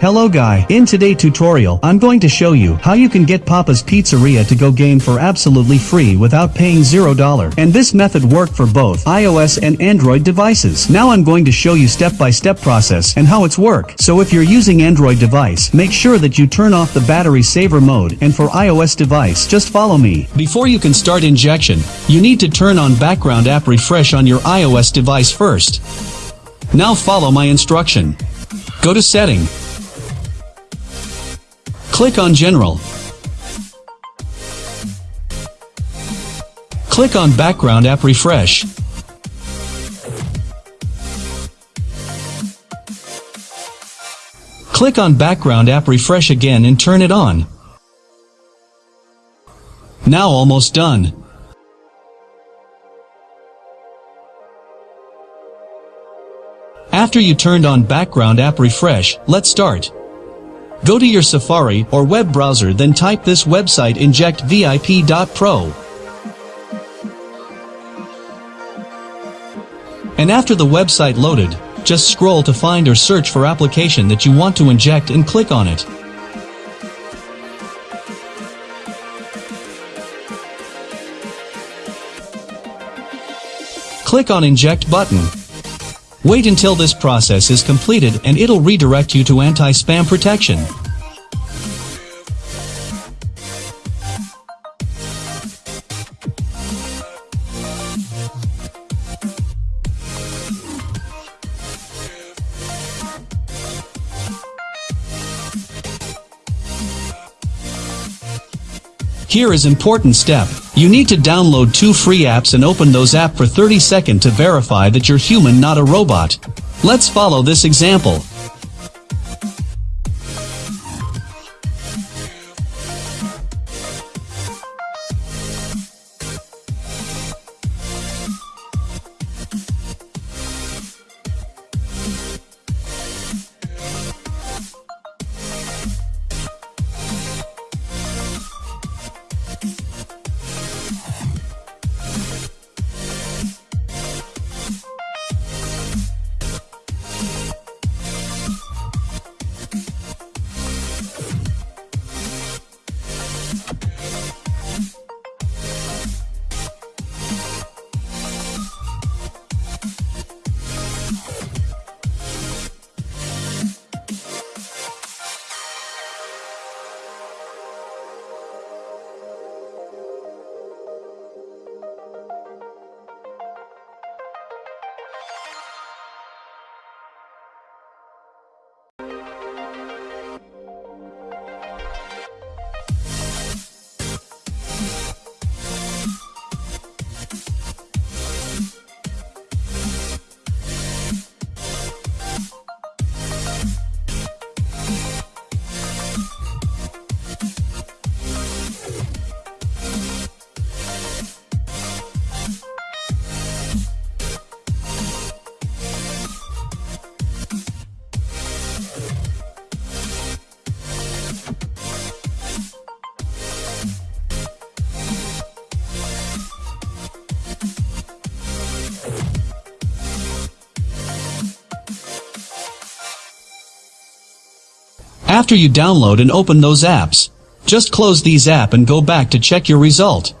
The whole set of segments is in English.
Hello guy, in today tutorial I'm going to show you how you can get Papa's Pizzeria to go game for absolutely free without paying $0 and this method worked for both iOS and Android devices. Now I'm going to show you step-by-step process and how it's work. So if you're using Android device, make sure that you turn off the battery saver mode and for iOS device just follow me. Before you can start injection, you need to turn on background app refresh on your iOS device first. Now follow my instruction. Go to setting. Click on General. Click on Background App Refresh. Click on Background App Refresh again and turn it on. Now almost done. After you turned on Background App Refresh, let's start. Go to your Safari or web browser then type this website injectvip.pro. And after the website loaded, just scroll to find or search for application that you want to inject and click on it. Click on Inject button. Wait until this process is completed and it'll redirect you to anti-spam protection. Here is important step. You need to download two free apps and open those app for 30 seconds to verify that you're human not a robot. Let's follow this example. After you download and open those apps, just close these app and go back to check your result.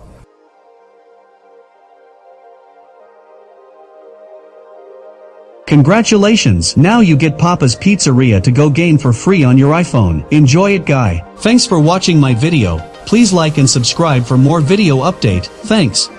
Congratulations! Now you get Papa's Pizzeria to go game for free on your iPhone. Enjoy it guy. Thanks for watching my video. Please like and subscribe for more video update. Thanks.